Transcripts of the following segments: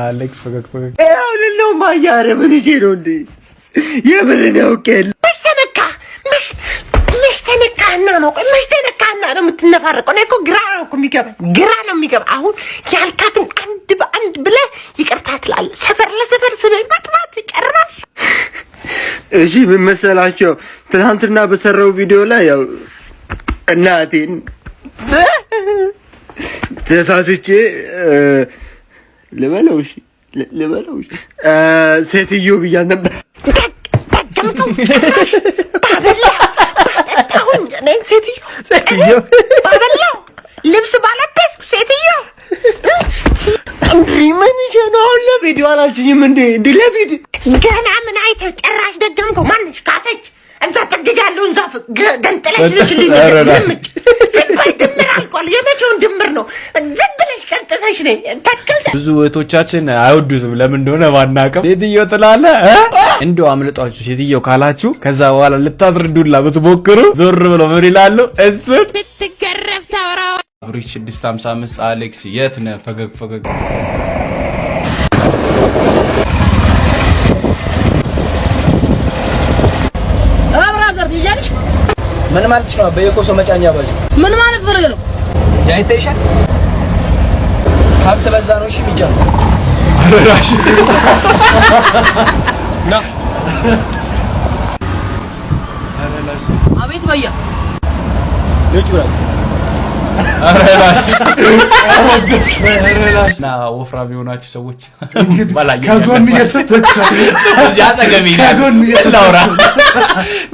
አሌክስ ፈገግ ፈገግ አሁንለው ማያረ ምን ይዤ ነው እንዴ? የምን ነው ቄል መች ተነካ? መች ተነካህና ነው? ቆይ መች ተነካህና ነው የምትነፋረቀው? እኔ እኮ ግራ ነው እኮ የሚገባ ግራ ነው የሚገባ። አሁን ያልካትን አንድ በአንድ ብለህ ይቅርታ ትላለህ። ሰፈር ለሰፈር ስበኝ መጥራት ጨራሽ እሺ ምን መሰላቸው? ትናንትና በሰራው ቪዲዮ ላይ ያው እናቴን ተሳስቼ እ፣ ልበለው እሺ ል- ልበለው እሺ ሴትዮ ብያት ነበር። ሴትዮ ሴትዮ ባበላው ልብስ ባለበስኩ ሴትዮ ምን ይዤ ነው አሁን ለቪዲዮ አላችኝም እንዴ? እንዲህ ለቪዲዮ ገና ምን አይተህ ጭራሽ ደገምከው? ማንሽ ካሰች እዛ ጥግ ያለውን ዛፍ ገንጥለሽ ልሽልኝ ኧረ ና። ድምጭ ዝም አልቋል። የመቼውን ድምር ነው? ዝም ብለሽ ቀጥተሽ ነይ ተክል ብዙ እህቶቻችን አይወዱትም። ለምን እንደሆነ ባናቅም ሴትዮ ትላለ እንዲሁ አምልጧችሁ ሴትዮ ካላችሁ ከዛ በኋላ ልታስረዱላ ብትሞክሩ ዞር ብለው ምን ይላሉ? እሱን ስትገረፍ ታወራው አብሪሽ 655 አሌክስ የት ነህ? ፈገግ ፈገግ? ምን ማለት ነው? በየኮሶ መጫኛ ባጅ ምን ማለት ፈልገ ነው? ያይተይሻል ሀብት በዛ ነው። እሺ ሚጫን አረራሽ። አቤት በያ ልጅ ብራዝ አረራሽ አረራሽ እና ወፍራም የሆናችሁ ሰዎች ከጎን ላውራ?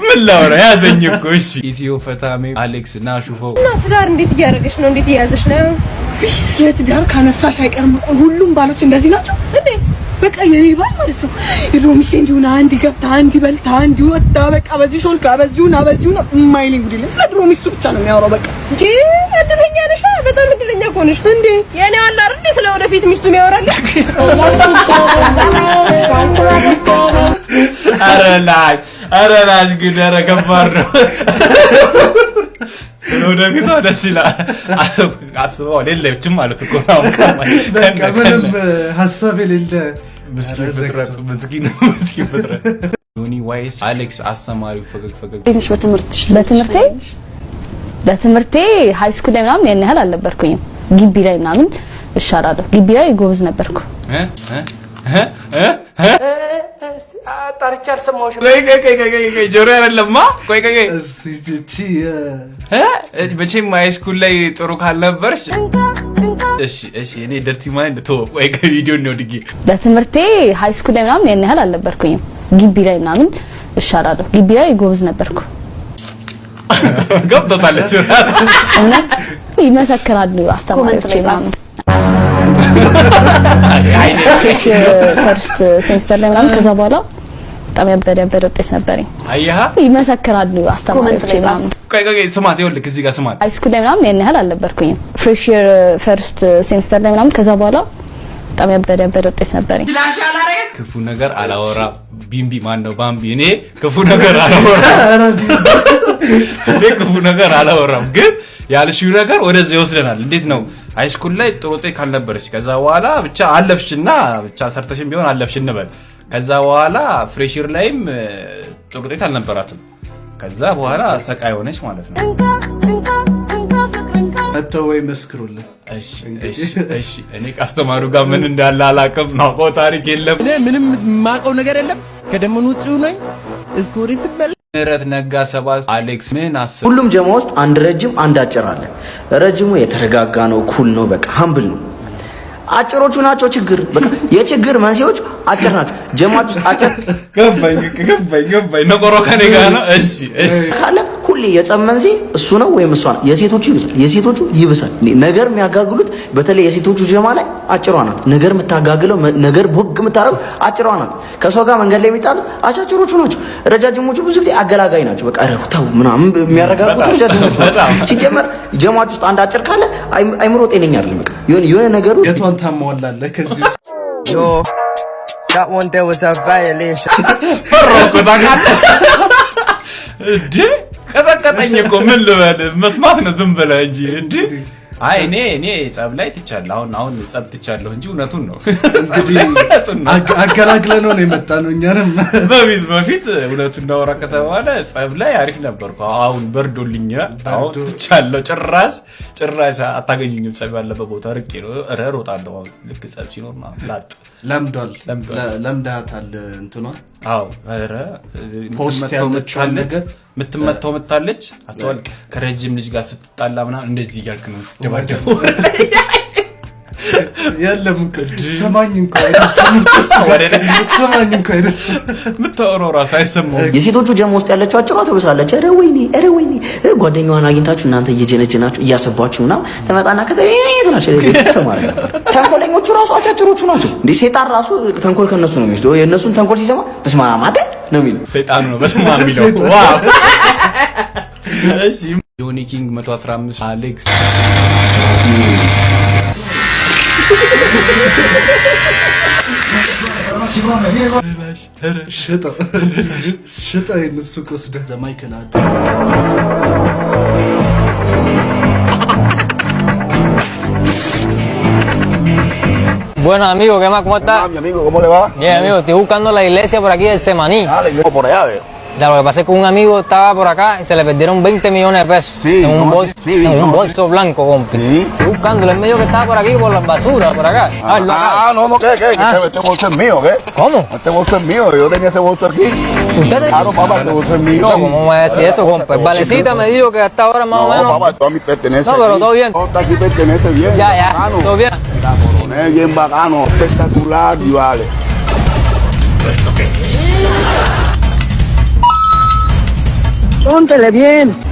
ምን ላውራ? ያዘኝ እኮ። እሺ። ኢትዮ ፈታሜ አሌክስ እና ሹፈው ትዳር እንዴት እያደረገች ነው? እንዴት እያያዘች ነው? ስለ ትዳር ካነሳሽ አይቀርም ሁሉም ባሎች እንደዚህ ናቸው? እንዴ? በቃ የኔ ባል ማለት ነው የድሮ ሚስቴ እንዲሆነ አንድ ገብታ አንድ በልታ አንድ ወጣ በቃ በዚህ ሾልካ በዚሁና በዚሁና የማይለኝ ጉድ የለም። ስለ ድሮ ሚስቱ ብቻ ነው የሚያወራው በቃ እንጂ እድለኛ ነሽ። በጣም እድለኛ እኮ ነሽ። እንዴ የኔ አለ አይደል ስለ ወደፊት ሚስቱ የሚያወራልሽ ኧረ ላሽ ኧረ ላሽ ግን ኧረ ከባድ ነው ወደፊቷ ደስ ይላል አስበው የለችም ማለት እኮ ነው ምንም ሀሳብ የሌለ ምስኪን ፍጥረት ዮኒ ዋይስ አሌክስ አስተማሪው ፈገግ ፈገግ ትንሽ በትምህርትሽ በትምህርቴ በትምህርቴ high school ላይ ምናምን ያን ያህል አልነበርኩኝም። ግቢ ላይ ምናምን እሻላለሁ። ግቢ ላይ ጎበዝ ነበርኩ። እ? እ? እ? እ? እ? ጣርቻ አልሰማሁሽም። ቆይ ቆይ ቆይ ቆይ ቆይ ቆይ ጆሮ አይደለማ ቆይ? መቼም high school ላይ ጥሩ ካልነበርሽ እሺ እሺ እኔ dirty mind ቶ ቆይ ከቪዲዮ ነው ድጌ በትምህርቴ high school ላይ ምናምን ያን ያህል አልነበርኩኝም። ግቢ ላይ ምናምን እሻላለሁ። ግቢ ላይ ጎበዝ ነበርኩ። ገብቶታል እውነት ይመሰክራሉ አስተማሪዎች ምናምን first semester ላይ ምናምን ከዛ በኋላ በጣም ያበደ ያበደ ውጤት ነበረኝ። አየሃ ይመሰክራሉ አስተማሪዎች ምናምን ስማት ይኸውልህ እዚህ ጋር ስማት high school ላይ ምናምን ያን ያህል አልነበርኩኝም። fresh first semester ላይ ምናምን ከዛ በኋላ በጣም ያበደ ያበደ ውጤት ነበረኝ። ክፉ ነገር አላወራም። ቢምቢ ማን ነው ባምቢ። እኔ ክፉ ነገር አላወራም። እኔ ክፉ ነገር አላወራም። ግን ያልሽው ነገር ወደዚህ ይወስደናል። እንዴት ነው? high school ላይ ጥሩ ውጤት ካልነበረች። ከዛ በኋላ ብቻ አለፍሽና ብቻ ሰርተሽም ቢሆን አለፍሽ እንበል። ከዛ በኋላ fresher ላይም ጥሩ ውጤት አልነበራትም። ከዛ በኋላ ሰቃይ ሆነች ማለት ነው። መተው ወይ መስክሩልን። እኔ ከአስተማሪው ጋር ምን እንዳለ አላውቅም ማውቀው ታሪክ የለም ምንም የማውቀው ነገር የለም። ከደመኑ ውጭ ነኝ እስኮሪ ስበል ምህረት ነጋ ሰባት አሌክስ ምን አስብ ሁሉም ጀማ ውስጥ አንድ ረጅም አንድ አጭር አለ። ረጅሙ የተረጋጋ ነው፣ cool ነው፣ በቃ humble ነው። አጭሮቹ ናቸው ችግር። በቃ የችግር መንስኤዎች አጭር ናቸው። ጀማች ውስጥ አጭር ገባኝ ገባኝ ገባኝ ነቆሮ ከኔ ጋር ነው እሺ እሺ ካለ ሁሌ የጸብ መንስኤ እሱ ነው ወይም እሷ ነው። የሴቶቹ ይብሳል፣ የሴቶቹ ይብሳል። ነገር የሚያጋግሉት በተለይ የሴቶቹ ጀማ ላይ አጭሯ ናት። ነገር የምታጋግለው ነገር ቦግ የምታደርገው አጭሯ ናት። ከሰው ጋር መንገድ ላይ የሚጣሉት አጫጭሮቹ ናቸው። ረጃጅሞቹ ብዙ ጊዜ አገላጋይ ናቸው። በቃ ረፉ ተው ምናምን የሚያረጋጉት ረጃጅሞቹ ሲጀመር ጀማች ውስጥ አንድ አጭር ካለ አይ- አይምሮ ጤነኛ አይደለም። በቃ የሆነ የሆነ ነገሩ የቷን ታሟላለህ ከዚህ that one there was a violation. ቀጠቀጠኝ እኮ ምን ልበል መስማት ነው ዝም ብለህ እንጂ እንዴ አይ እኔ እኔ ጸብ ላይ ትቻለሁ። አሁን አሁን ጸብ ትቻለሁ እንጂ እውነቱን ነው። እውነቱን ነው። ነው የመጣ ነው እኛንም በፊት በፊት እውነቱን እናወራ ከተባለ ጸብ ላይ አሪፍ ነበርኩ። አሁን በርዶልኛል። አሁን ትቻለሁ። ጭራሽ ጭራሽ አታገኙኝም። ጸብ ያለበት ቦታ ርቄ ነው እሮጣለሁ። አሁን ልክ ጸብ ሲኖር ላጥ ለምዷል ለምዳታል እንትኗ አዎ ኧረ ፖስት ምታለች ነገር የምትመታው ምታለች አስተዋል ከረጅም ልጅ ጋር ስትጣላ ምናምን እንደዚህ እያልክ ነው የምትደባደበው። የለም ስማኝ እንኳ እንኳ አይደርስም የምታወራው ራሱ አይሰማውም። የሴቶቹ ጀሞ ውስጥ ያለችው አጭሯ ትብሳለች። ኧረ ወይኔ ኧረ ወይኔ እ ጓደኛዋን አግኝታችሁ እናንተ እየጀነጀናችሁ እያሰባችሁ ምናምን ትመጣና ከዛ ተንኮለኞቹ ራሱ አጫጭሮቹ ናቸው። እንዲህ ሴጣን ራሱ ተንኮል ከነሱ ነው የሚወስደው። የእነሱን ተንኮል ሲሰማ በስመ አብ ነው የሚለው። ሰይጣኑ ነው በስማ የሚለው wow። እሺ ዮኒ ኪንግ 115 አሌክስ ሽጠው ይህን ሱቅ ወስደህ ዘማይክል አድ Bueno, amigo, ¿qué más? ¿Cómo estás? Mi amigo, ¿cómo le va? Bien, amigo, estoy buscando la iglesia por aquí del Semaní. Ah, le llevo por allá, veo. Ya, lo que pasa es que un amigo estaba por acá y se le perdieron 20 millones de pesos Sí, en un, bolso, Sí, en un bolso blanco, compi. Sí. Estoy buscándolo, él me dijo que estaba por aquí, por las basuras, por acá. A verlo acá. Ah, no, no, ¿qué, qué? Que Ah. Este, este bolso es mío, ¿qué? ¿Cómo? Este bolso es mío, yo tenía ese bolso aquí. ¿Usted Claro, papá, este bolso es mío. ¿Cómo me decir eso, compa? El valecita me dijo que hasta ahora más o No, menos... papá, esto a mí pertenece No, pero aquí. todo bien. Todo está aquí pertenece bien. Ya, ya, bacano. todo bien. Coronel, bien bacano, espectacular, y vale. Póntele bien.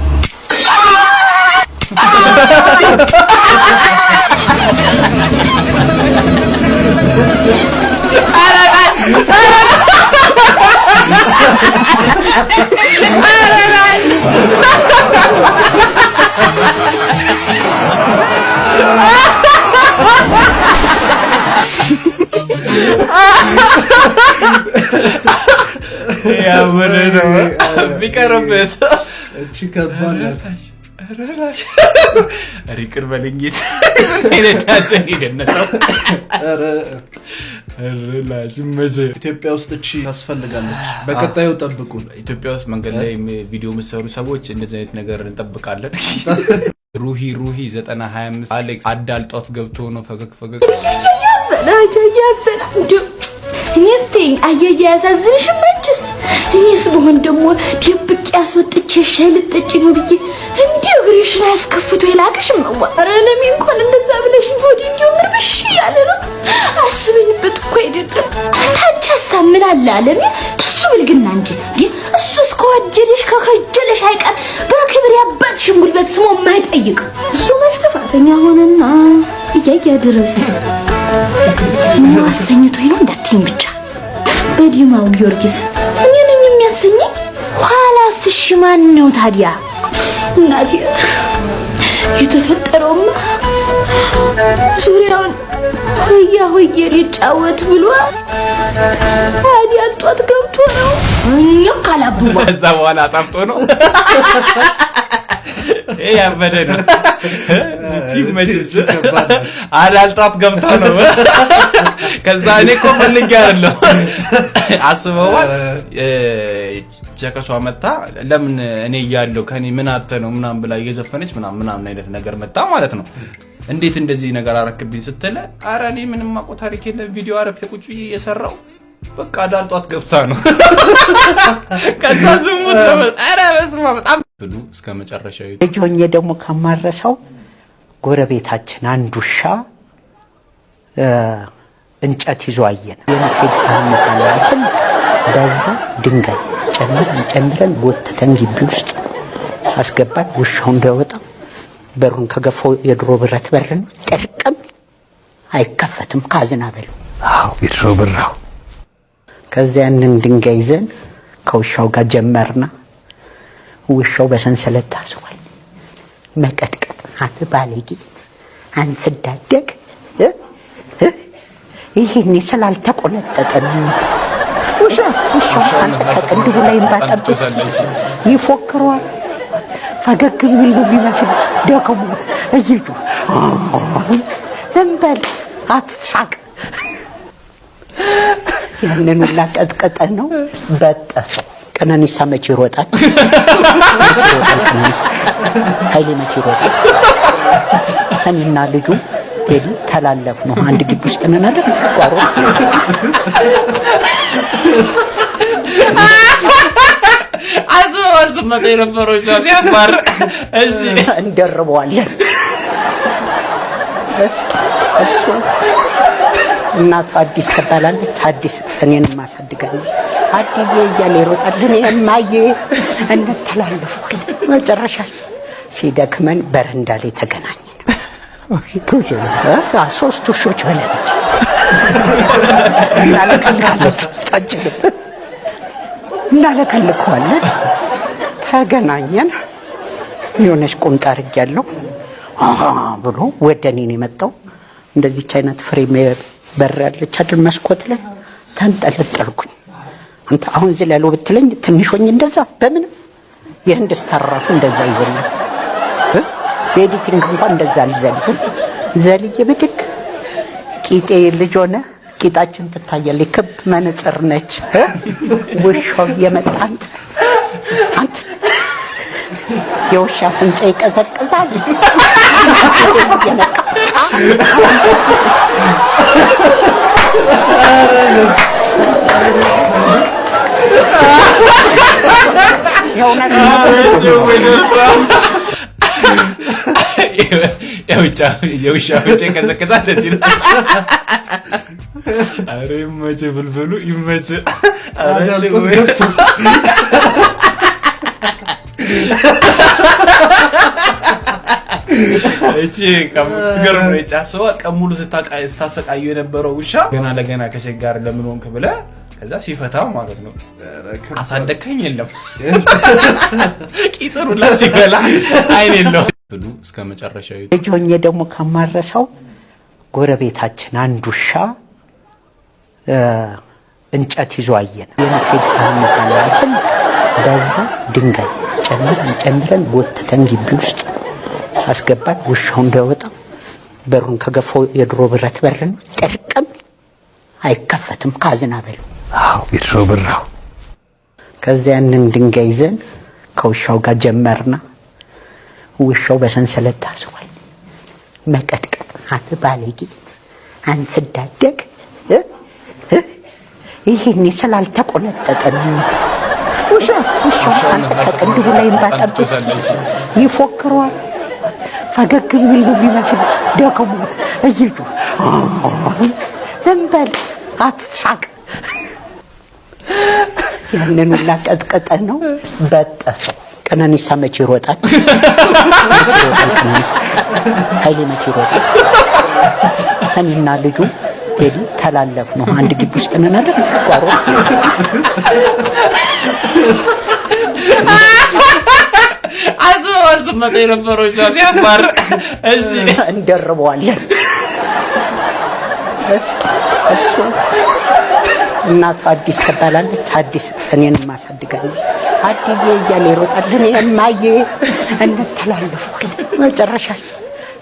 ነው ቢቀርብስ እቺ ከባድ ናት ኧረ ይቅር መቼ ኢትዮጵያ ውስጥ እቺ ታስፈልጋለች በቀጣዩ ጠብቁ ኢትዮጵያ ውስጥ መንገድ ላይ ቪዲዮ የምሰሩ ሰዎች እንደዚህ አይነት ነገር እንጠብቃለን። ሩሂ ሩሂ 925 አሌክስ አዳልጧት ገብቶ ነው ፈገግ ፈገግ ያዘና እንዲሁ እኔስ በሆን ደግሞ ደብቄ ያስወጥቼ ልጠጪ ነው ብዬ እንዲሁ እግርሽን አያስከፍቶ የላቅሽም መዋ ኧረ ለሚ እንኳን እንደዛ ብለሽ ሆዴ እንዲሁ ምርምሽ እያለ ነው? አስበኝበት እኮ አይደለም። ታንቺ ሀሳብ ምን አለ አለሜ ከሱ ብልግና እንጂ እንዴ? እሱ እስከወደደሽ ከከጀለሽ አይቀር በክብር ያባትሽን ጉልበት ስሞ የማይጠይቅ። እሱ መች ጥፋተኛ ሆነና እያያ ድረስ ምን ነው እንዳትይኝ ብቻ። በዲማው ጊዮርጊስ የሚያሰኘኝ ኋላስ እሺ ማን ነው ታዲያ? እናቴ የተፈጠረውማ ዙሪያውን ሆያ ሆዬ ሊጫወት ብሎ ታዲያ ጧት ገብቶ ነው። እኛ ካላብባ ከዛ በኋላ አጣፍጦ ነው ያበደ ነው። አዳልጧት ገብታ ነው። ከዛ እኔ እኮ ፈልጌ አይደለም አስበዋል። ጀከሷ መታ ለምን እኔ እያለሁ ከኔ ምን አተ ነው ምናምን ብላ እየዘፈነች ምናምን ምናምን አይነት ነገር መጣ ማለት ነው። እንዴት እንደዚህ ነገር አረክብኝ ስትለ አረ እኔ ምንም አውቀው ታሪክ የለም ቪዲዮ አረፌ ቁጭ ብዬ እየሰራው በቃ አዳልጧት ገብታ ነው። ከዛ ዝሙት ኧረ በስመ አብ በጣም ብሉ እስከ መጨረሻው ልጅ ሆኜ ደግሞ ከማረሰው ጎረቤታችን አንድ ውሻ እንጨት ይዞ አየን። ታምታላትን በዛ ድንጋይ ጨምረን ጨምረን ጎትተን ግቢ ውስጥ አስገባን። ውሻው እንዳይወጣ በሩን ከገፋው የድሮ ብረት በር ነው። ጥርቅም አይከፈትም። ካዝና በለው። አዎ የድሮ ብራው። ከዚያ ያንን ድንጋይ ይዘን ከውሻው ጋር ጀመርና ውሻው በሰንሰለት ታስሯል። መቀጥቀጥ አንተ ባለጌ አንተ ስዳደግ እ? እ? ይሄኔ ስላልተቆነጠጠ ነው። ውሻ ውሻው አንተ ከቅንድቡ ላይ ባጠብስ ይፎክረዋል። ፈገግ ቢል ነው የሚመስለው። ደክሞት እይዩ ዝም በል አትሳቅ። ያንን ሁላ ቀጥቀጠን ነው በጠሰው። ቀነኒሳ መቼ ይሮጣል? ኃይሌ መቼ ይሮጣል? እኔና ልጁ ቴዲ ተላለፍ ነው። አንድ ግቢ ውስጥ ነን አይደል? ቋሮ አስበው አስመጣ የነበረው ሰው ሲያባር እሺ እንደርበዋለን። እሱ እናቱ አዲስ ትባላለች። አዲስ እኔን ማሳድጋለች። አድዬ እያለ ይሮጣል። እኔ እማዬ እንተላለፋለን። መጨረሻ ሲደክመን በረንዳ ላይ ተገናኘን።? ሶስት ውሾች በለች እናለቀልቃለች ውስጣችንም እናለቀልቀዋለን። ተገናኘን። የሆነች ቁምጣ አድርጌያለሁ ብሎ ወደ እኔ ነው የመጣው። እንደዚች አይነት frame በር ያለች አይደል መስኮት ላይ ተንጠለጠልኩኝ። አንተ አሁን እዚህ ላይ ብትለኝ ሆኜ እንደዛ በምንም የህንድ star ራሱ እንደዛ ይዘላል። እ? በ editing እንኳን እንደዛ አልዘልም። ዘልዬ ብድግ ቂጤ ልጅ ሆነ ቂጣችን ትታያለች። ክብ መነጽር ነች።? ውሻው አንተ አንተ የውሻ አፍንጫ ይቀዘቅዛል። የውሻ ፍንጭ ይቀዘቅዛል። ደስ ይላል። ኧረ ይመች ብልብሉ ይመች። ጭ- ገብቶ እቺ ከምትገርም ነው የጫሰዋ ቀን ሙሉ ስታሰቃዩ የነበረው ውሻ ገና ለገና ከሴት ጋር ለምን ሆንክ ብለህ ከዛ ሲፈታው ማለት ነው። አሳደግከኝ የለም። ቂጥሩላ ሲበላ አይን የለው ብሉ እስከ መጨረሻው ልጅ ደግሞ ከማረሳው ጎረቤታችን አንድ ውሻ እንጨት ይዞ አየን። የመሄድ ታምታላትን በዛ ድንጋይ ጨምረን ጨምረን ጎትተን ግቢ ውስጥ አስገባን። ውሻው እንዳይወጣ በሩን ከገፋው የድሮ ብረት በር ነው። ጥርቅም አይከፈትም። ካዝና በል አዎ፣ የድሮ ብራው። ከዚያ ያንን ድንጋይ ይዘን ከውሻው ጋር ጀመርና ውሻው በሰንሰለት ታስሯል። መቀጥቀጥ አንተ ባለጌ አንተ ስዳደግ እ? እ? ይሄኔ ስላልተቆነጠጠ ነው። ውሻ ውሻው አንተ ከቅንድቡ ላይ ባጠብስ ይፎክረዋል። ፈገግ የሚል ነው የሚመስል ደክሞት እይዩ ዝም በል አትሳቅ። ያንን ሁላ ቀጥቀጠን ነው በጠሰው። ቀነኒሳ መቼ ይሮጣል? ኃይሌ መቼ ይሮጣል? እኔና ልጁ ቴዲ ተላለፍ ነው። አንድ ግቢ ውስጥ ነን አይደል? አስበው አስመጣ የነበረው ሰው ሲያባር እሺ እንደርበዋለን። እሱ እናቱ አዲስ ትባላለች። አዲስ እኔን ማሳድጋለች። አድዬ እያለ ይሮጣል። እኔ እማዬ እንተላለፋለን። መጨረሻ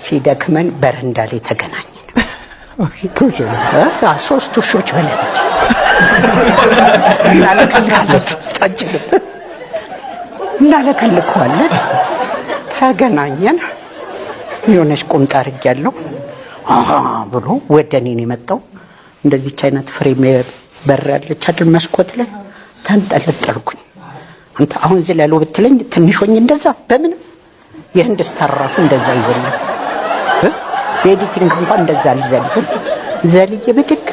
ሲደክመን በረንዳ ላይ ተገናኘን። እ? ሶስት ውሾች በለች እናለቀልቃለች ውስጣችንም እናለቀልቀዋለን። ተገናኘን። የሆነች ቁምጣ አድርጌያለሁ አሃ ብሎ ወደ እኔ ነው የመጣው። እንደዚች አይነት frame በር ያለች አይደል መስኮት ላይ ተንጠለጠልኩኝ። አንተ አሁን ያለው ብትለኝ ሆኜ እንደዛ በምንም የህንድ star ራሱ እንደዛ ይዘላል።? በ editing እንኳን እንደዛ አልዘልም። ዘልዬ ብድግ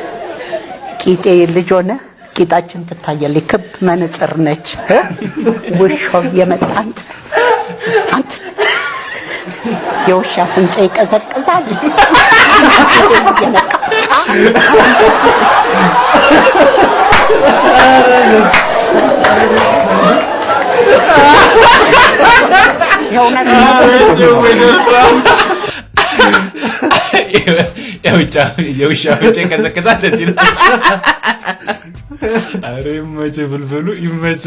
ቂጤ ልጅ ሆነ ቂጣችን ትታያለች። ክብ መነጽር ነች።? ውሻው እየመጣ አንተ አንተ የውሻ አፍንጫ ይቀዘቅዛል። የእውነት የውሻ ፍንጭ ይቀዘቅዛል። ይላል። ኧረ ይመች ብልብሉ ይመች።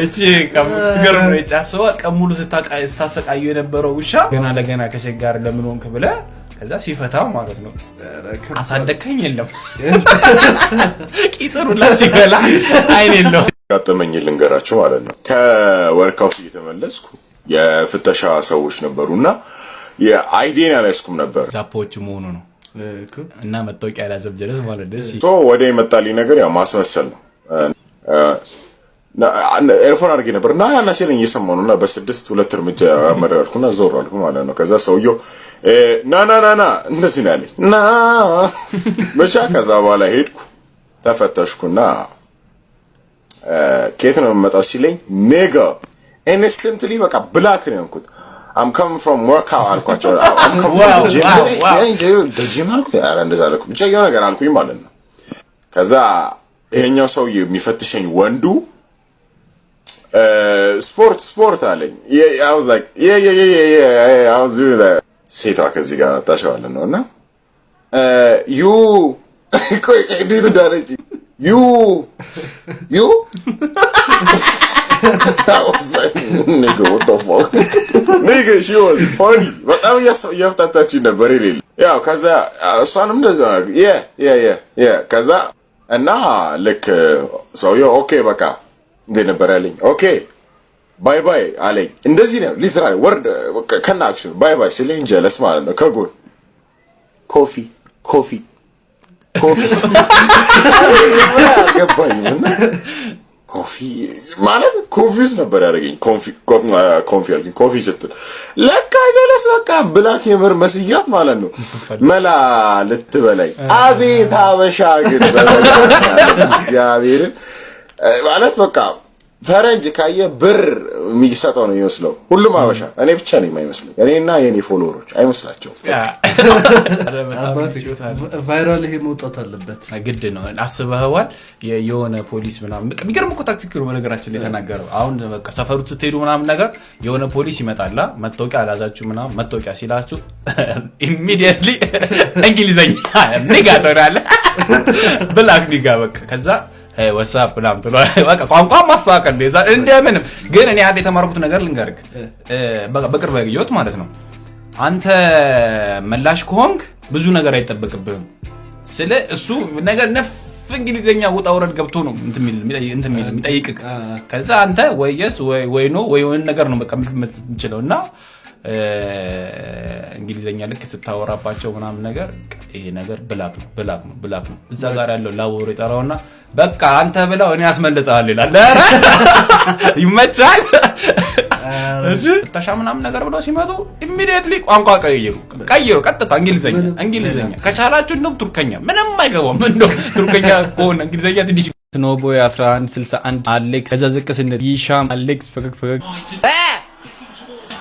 እቺ ከምትገርም ነው የጫሰዋ ቀን ሙሉ ስታቃ- ስታሰቃዩ የነበረው ውሻ ገና ለገና ከሴት ጋር ለምን ሆንክ ብለህ ከዛ ሲፈታው ማለት ነው አሳደግከኝ የለም ቂጥሩላ ሲበላ አይን የለው ያጋጠመኝ ልንገራችሁ ማለት ነው። ከወርካውት እየተመለስኩ የፍተሻ ሰዎች ነበሩና የአይዴን ያላይስኩም ነበር። ዛፖዎች መሆኑ ነው እና መታወቂያ ያላዘብ ጀለስ ማለት ደስ ሶ ወደ የመጣልኝ ነገር ያው ማስመሰል ነው። ኤርፎን አድርጌ ነበር እና ና ሲለኝ እየሰማሁ ነው እና በስድስት ሁለት እርምጃ መረርኩና ዞር አልኩ ማለት ነው። ከዛ ሰውየው ና ና ና ና እንደዚህ ነው ያለኝ ና ብቻ ከዛ በኋላ ሄድኩ ተፈተሽኩና ከየት ነው የምመጣው ሲለኝ nigga instantly በቃ black ነው የሆንኩት። I'm come from work አልኳቸው። I'm come from gym አልኩ። ኧረ እንደዛ አልኩ። ብቻ የሆነ ነገር አልኩኝ ማለት ነው። ከዛ ይሄኛው ሰውዬ የሚፈትሸኝ ወንዱ እ፣ ስፖርት ስፖርት አለኝ። የ- that. ሴቷ ከዚህ ጋር መጣች ማለት ነው እና እ፣ you ቆይ እንዴት እንዳለች you you I was like, nigga, what the fuck? nigga, she was funny. በጣም እያስ- እያፍታታችኝ ነበር የሌለ ያው ከዛ እሷንም እንደዛ yeah yeah yeah yeah ከዛ እና ልክ ሰውየው okay በቃ እንዴት ነበር ያለኝ okay ባይ ባይ አለኝ። እንደዚህ ነው ሊትራሊ ወርድ ከና አክሽን ባይ ባይ ሲለኝ ጀለስ ማለት ነው ከጎን ኮፊ ኮፊ ኮፊ አልገባኝም ኮፊ ማለት ኮንፊውዝ ነበር ያደረገኝ። ኮንፊ አልኩኝ ኮፊ ስትል ለካ ጀለስ በቃ ብላክ የምር መስያት ማለት ነው። መላ ልትበላኝ አቤት አበሻ ግን እግዚአብሔርን ማለት በቃ ፈረንጅ ካየ ብር የሚሰጠው ነው የሚመስለው። ሁሉም አበሻ እኔ ብቻ ነው የማይመስለኝ። እኔና የኔ follower ኦች አይመስላቸውም። viral ይሄ መውጣት አለበት። ግድ ነው። አስበህዋል? የሆነ ፖሊስ ምናምን በቃ የሚገርም እኮ ታክቲክ ነው በነገራችን ላይ የተናገረው። አሁን በቃ ሰፈሩ ስትሄዱ ምናምን ነገር የሆነ ፖሊስ ይመጣላ መታወቂያ አልያዛችሁ ምናምን መታወቂያ ሲላችሁ immediately እንግሊዘኛ nigga ትሆናለህ። black nigga በቃ ከዛ what's up ምናምን ትለዋለህ። በቃ ቋንቋ ማስተካከል የዛ- እንደምንም ግን እኔ አንድ የተማርኩት ነገር በቃ በቅርብ ያየሁት ማለት ነው አንተ መላሽ ከሆንክ ብዙ ነገር አይጠበቅብህም። ስለ እሱ ነገር ነፍ እንግሊዝኛ ውጣ ውረድ ገብቶ ነው እንትን የሚጠይቅህ። ከዛ አንተ ወይ yes ወይ ወይ no ወይ ነገር ነው በቃ የምትችለው እና እንግሊዝኛ ልክ ስታወራባቸው ምናምን ነገር ይሄ ነገር ብላክ ነው ብላክ ነው ብላክ ነው። እዛ ጋር ያለው ላቦሮ ይጠራውና በቃ አንተ ብላው እኔ ያስመልጠሃል ይላል። ይመቻል። ፍተሻ ምናምን ነገር ብለው ሲመጡ ኢሚዲየትሊ ቋንቋ ቀይሩ ቀይሩ፣ ቀጥታ እንግሊዝኛ እንግሊዝኛ ከቻላችሁ እንደውም ቱርከኛ ምንም አይገባም። እንደው ቱርከኛ ከሆነ እንግሊዝኛ ትንሽ ስኖቦይ 1161 አሌክስ ከዛ ዝቅ ስንል ይሻም አሌክስ ፈገግ ፈገግ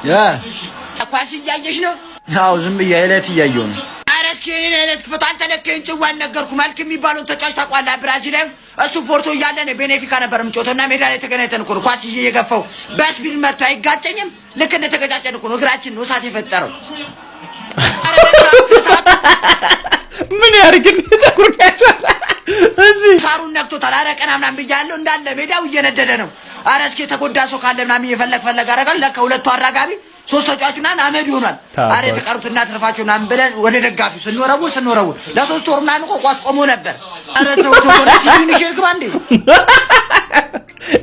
ኳስ እያየሽ ነው? አዎ ዝም ብዬ ዕለት እያየሁ ነው። ኧረ እስኪ እኔን አይነት ክፈቱ። አንተ ለከኝ ጭዋን ነገርኩ። መልክ የሚባለውን ተጫዋች ታውቀዋለህ? ብራዚላዊ እሱ ፖርቶ እያለ ነው ቤኔፊካ ነበር የምጮተው እና ሜዳ ላይ ተገናኝተን እኮ ነው ኳስ ይዤ እየገፋው በስፒድ መጥቶ አይጋጨኝም። ልክ እንደተገጫጨን እኮ ነው እግራችን ነው እሳት የፈጠረው። ምን ያርግል ጸጉር ያቻለ እዚህ ሳሩን ነክቶታል። አረ ቀና ምናምን ብያለሁ እንዳለ ሜዳው እየነደደ ነው። አረ እስኪ የተጎዳ ሰው ካለ ምናምን እየፈለግ ፈለግ አደርጋል። ለካ ሁለቱ አራጋቢ ሶስት ተጫዋች ምናምን አመድ ይሆናል። አረ የተቀሩት እናትርፋቸው ምናምን ብለን ወደ ደጋፊው ስንወረውር ስንወረውር ለሶስት ወር ምናምን እኮ ኳስ ቆሞ ነበር። አረ ተው ተው ሚሽል ግባ እንዴ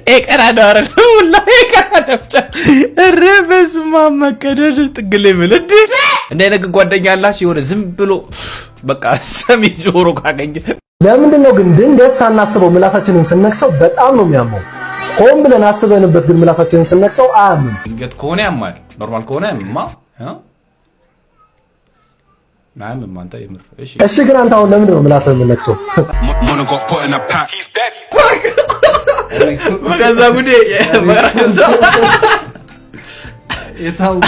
ኤቀራዳ አረ ሁላ ኤቀራዳ ብቻ። በስመ አብ መቀደድ ጥግ ላይ ብል እንዴ እንደ አይነት ጓደኛ አላችሁ? የሆነ ዝም ብሎ በቃ ሰሚ ጆሮ ካገኘ። ለምንድን ነው ግን ድንገት ሳናስበው ምላሳችንን ስነክሰው በጣም ነው የሚያመው? ሆን ብለን አስበንበት ግን ምላሳችንን ስነክሰው አያምም። ድንገት ከሆነ ያማል፣ normal ከሆነ ያማል። እሺ። ግን አንተ አሁን ለምንድን ነው ምላስህን የምነክሰው? ከዛ ጉዴ የታወቀ